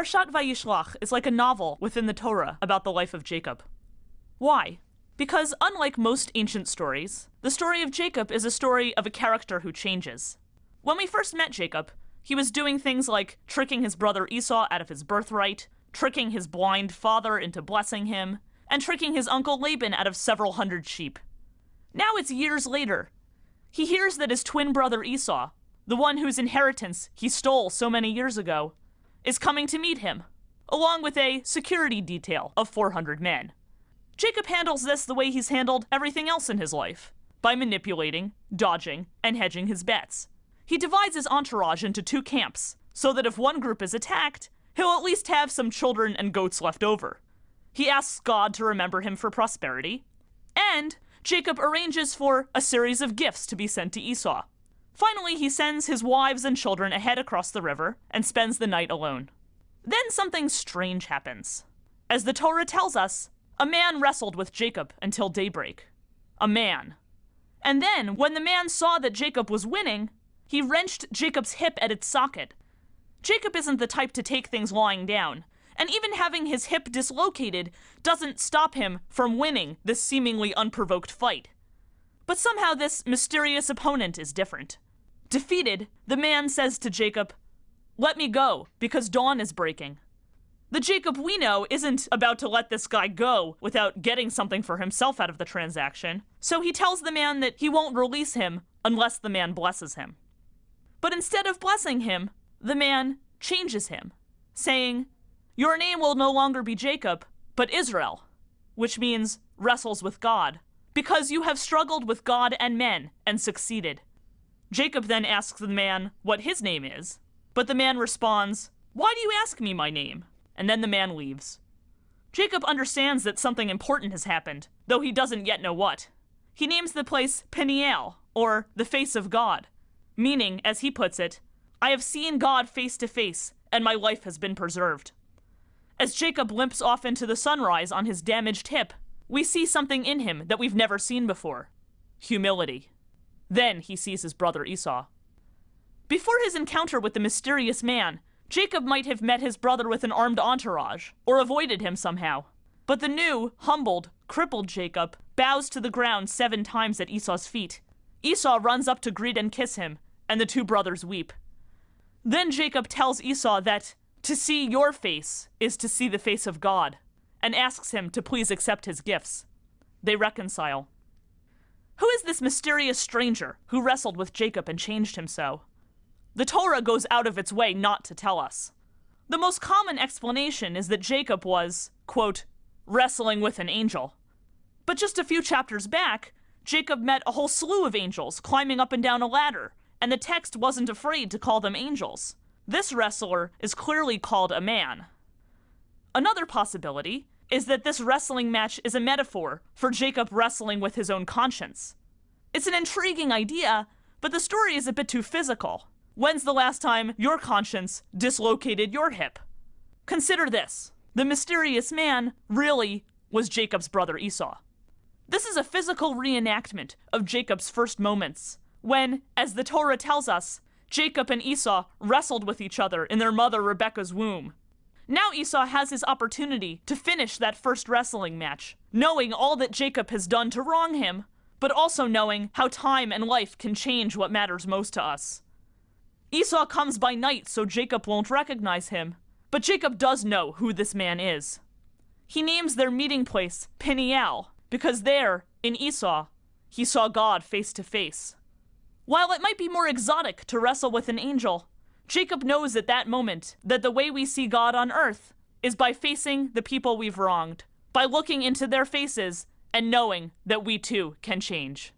Parshat Vayishlach is like a novel within the Torah about the life of Jacob. Why? Because unlike most ancient stories, the story of Jacob is a story of a character who changes. When we first met Jacob, he was doing things like tricking his brother Esau out of his birthright, tricking his blind father into blessing him, and tricking his uncle Laban out of several hundred sheep. Now it's years later. He hears that his twin brother Esau, the one whose inheritance he stole so many years ago, is coming to meet him, along with a security detail of 400 men. Jacob handles this the way he's handled everything else in his life by manipulating, dodging, and hedging his bets. He divides his entourage into two camps so that if one group is attacked, he'll at least have some children and goats left over. He asks God to remember him for prosperity, and Jacob arranges for a series of gifts to be sent to Esau. Finally, he sends his wives and children ahead across the river and spends the night alone. Then something strange happens. As the Torah tells us, a man wrestled with Jacob until daybreak. A man. And then, when the man saw that Jacob was winning, he wrenched Jacob's hip at its socket. Jacob isn't the type to take things lying down, and even having his hip dislocated doesn't stop him from winning this seemingly unprovoked fight. But somehow this mysterious opponent is different. Defeated, the man says to Jacob, Let me go, because dawn is breaking. The Jacob we know isn't about to let this guy go without getting something for himself out of the transaction, so he tells the man that he won't release him unless the man blesses him. But instead of blessing him, the man changes him, saying, Your name will no longer be Jacob, but Israel, which means wrestles with God because you have struggled with God and men and succeeded. Jacob then asks the man what his name is, but the man responds, Why do you ask me my name? And then the man leaves. Jacob understands that something important has happened, though he doesn't yet know what. He names the place Peniel, or the face of God, meaning, as he puts it, I have seen God face to face, and my life has been preserved. As Jacob limps off into the sunrise on his damaged hip, we see something in him that we've never seen before humility. Then he sees his brother Esau. Before his encounter with the mysterious man, Jacob might have met his brother with an armed entourage, or avoided him somehow. But the new, humbled, crippled Jacob bows to the ground seven times at Esau's feet. Esau runs up to greet and kiss him, and the two brothers weep. Then Jacob tells Esau that to see your face is to see the face of God and asks him to please accept his gifts. They reconcile. Who is this mysterious stranger who wrestled with Jacob and changed him so? The Torah goes out of its way not to tell us. The most common explanation is that Jacob was, quote, wrestling with an angel. But just a few chapters back, Jacob met a whole slew of angels climbing up and down a ladder, and the text wasn't afraid to call them angels. This wrestler is clearly called a man. Another possibility is that this wrestling match is a metaphor for Jacob wrestling with his own conscience. It's an intriguing idea, but the story is a bit too physical. When's the last time your conscience dislocated your hip? Consider this the mysterious man really was Jacob's brother Esau. This is a physical reenactment of Jacob's first moments, when, as the Torah tells us, Jacob and Esau wrestled with each other in their mother Rebekah's womb. Now Esau has his opportunity to finish that first wrestling match, knowing all that Jacob has done to wrong him, but also knowing how time and life can change what matters most to us. Esau comes by night so Jacob won't recognize him, but Jacob does know who this man is. He names their meeting place Peniel because there, in Esau, he saw God face to face. While it might be more exotic to wrestle with an angel, Jacob knows at that moment that the way we see God on earth is by facing the people we've wronged, by looking into their faces and knowing that we too can change.